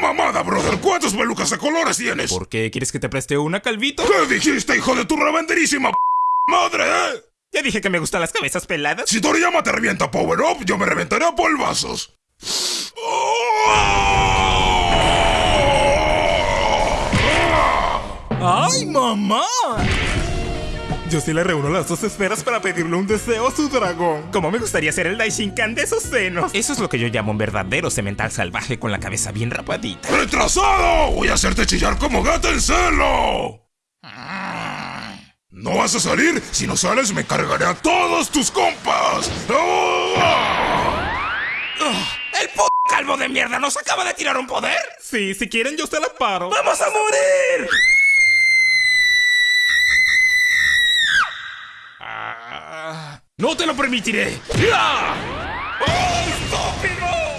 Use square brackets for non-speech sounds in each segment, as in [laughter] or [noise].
mamada, brother! ¿Cuántas pelucas de colores tienes? ¿Por qué quieres que te preste una, Calvito? ¿Qué dijiste, hijo de tu revenderísima p madre, eh? Ya dije que me gustan las cabezas peladas. Si Toriyama te revienta Power Up, yo me reventaré a polvazos. ¡Ay, mamá! Yo sí le reúno las dos esferas para pedirle un deseo a su dragón. Como me gustaría ser el Daishinkan de esos senos. Eso es lo que yo llamo un verdadero cemental salvaje con la cabeza bien rapadita. ¡Retrasado! Voy a hacerte chillar como gato en celo. No vas a salir. Si no sales, me cargaré a todos tus compas. ¡El p calvo de mierda nos acaba de tirar un poder! Sí, si quieren yo se la paro. ¡Vamos a morir! ¡No te lo permitiré!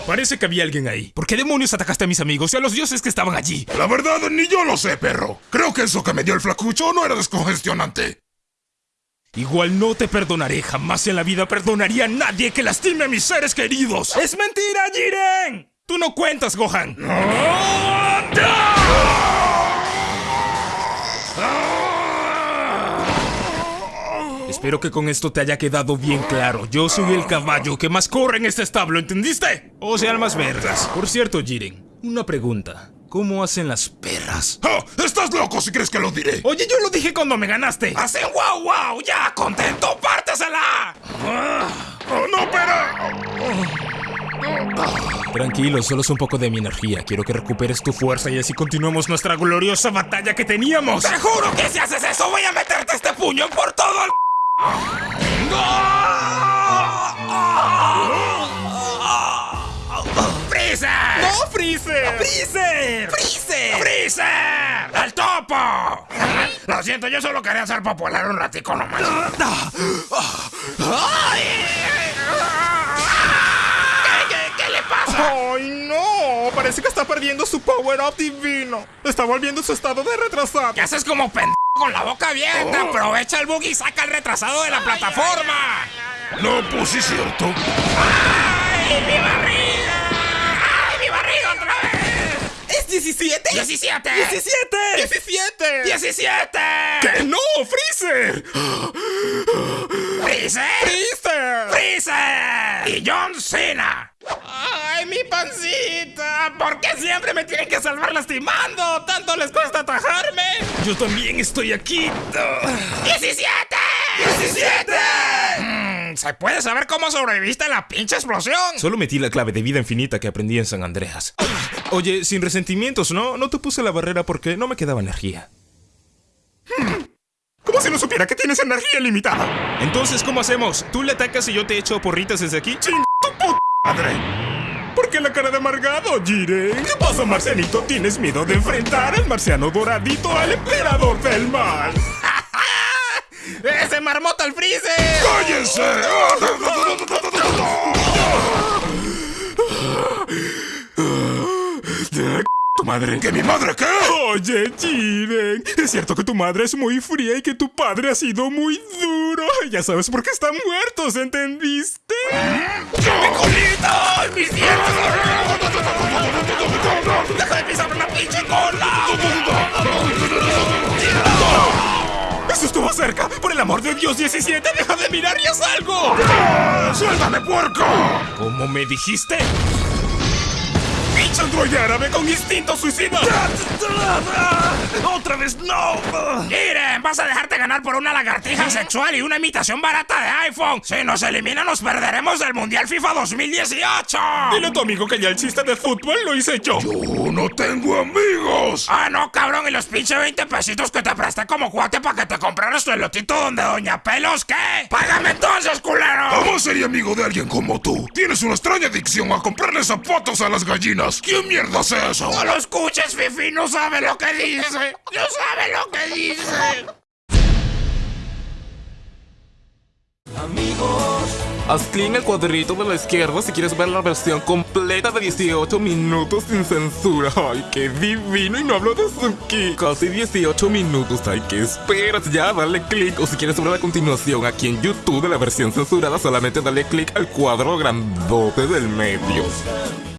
Parece que había alguien ahí. ¿Por qué demonios atacaste a mis amigos y a los dioses que estaban allí? La verdad, ni yo lo sé, perro. Creo que eso que me dio el flacucho no era descongestionante. Igual no te perdonaré. Jamás en la vida perdonaría a nadie que lastime a mis seres queridos. ¡Es mentira, Jiren! Tú no cuentas, Gohan. Espero que con esto te haya quedado bien claro. Yo soy el caballo que más corre en este establo, ¿entendiste? O sea, más vergas. Por cierto, Jiren, una pregunta. ¿Cómo hacen las perras? ¡Ah! ¡Estás loco si crees que lo diré! Oye, yo lo dije cuando me ganaste. ¡Hacen wow wow! ¡Ya, contento! ¡Pártesela! ¡Oh, no, espera! Tranquilo, solo es un poco de mi energía. Quiero que recuperes tu fuerza y así continuemos nuestra gloriosa batalla que teníamos. ¡Te juro que si haces eso voy a meterte este puño por todo el... ¡Freezer! ¡No, Freezer! ¡Freezer! ¡Freezer! ¡Freezer! ¡El topo! Lo siento, yo solo quería ser popular un ratico nomás. ¿Qué, qué, qué le pasa? ¡Ay, no! Parece que está perdiendo su power-up divino. Está volviendo su estado de retrasado. ¿Qué haces como pendejo con la boca abierta? Aprovecha el bug y saca el retrasado de la plataforma. No, pues sí cierto. ¡Ay, mi barriga! ¡Ay, mi barriga otra vez! ¿Es 17? ¡17! ¡17! ¡17! ¡17! ¡Que no, Freezer! ¡Freezer! ¡Freezer! ¡Freezer! ¡Y John Cena! ¡Ay, mi pancita! ¿Por qué siempre me tienen que salvar lastimando? ¿Tanto les cuesta atajarme? Yo también estoy aquí. ¡17! ¡17! Mm, ¿Se puede saber cómo sobreviviste a la pinche explosión? Solo metí la clave de vida infinita que aprendí en San Andreas. Oye, sin resentimientos, ¿no? No te puse la barrera porque no me quedaba energía. Como si no supiera que tienes energía limitada. Entonces, ¿cómo hacemos? ¿Tú le atacas y yo te echo porritas desde aquí? ¡Ching tu puta madre! ¿Por qué la cara de amargado, Jiren? ¿Qué pasa, marcianito? ¿Tienes miedo de enfrentar al marciano doradito al emperador del mal? [laughs] ¡Ese marmota al freezer! ¡Cállense! [laughs] ¿Tu madre? ¿Que mi madre qué? Oye, Jiren, es cierto que tu madre es muy fría y que tu padre ha sido muy duro. Ya sabes por qué están muertos, ¿entendiste? ¡Mi colita! ¡Mis dientes! ¡Deja de pisar la pinche cola! ¡Eso estuvo cerca! ¡Por el amor de Dios, 17! ¡Deja de mirar y haz algo! ¡Suéltame, puerco! ¿Cómo me dijiste? ¡Pinche androide árabe con instinto suicida! ¡Otra vez no! Miren, vas a dejarte ganar por una lagartija sexual y una imitación barata de iPhone. Si nos elimina, nos perderemos del Mundial FIFA 2018. Dile a tu amigo que ya el chiste de fútbol lo hice yo. ¡Yo no tengo amigos! Ah, no, cabrón, y los pinche 20 pesitos que te presté como cuate para que te compraras tu elotito donde Doña Pelos, ¿qué? ¡Págame entonces, culero! ¿Cómo sería amigo de alguien como tú? Tienes una extraña adicción a comprarle zapatos a las gallinas. ¿Quién mierda hace eso? No lo escuches, Fifi, no sabe lo que dice. Sabe lo que dice. Haz clic en el cuadrito de la izquierda si quieres ver la versión completa de 18 minutos sin censura. ¡Ay, qué divino! Y no hablo de Suki. Casi 18 minutos. ¡Ay, qué esperas! Ya, dale clic. O si quieres ver la continuación aquí en YouTube de la versión censurada, solamente dale clic al cuadro grandote del medio.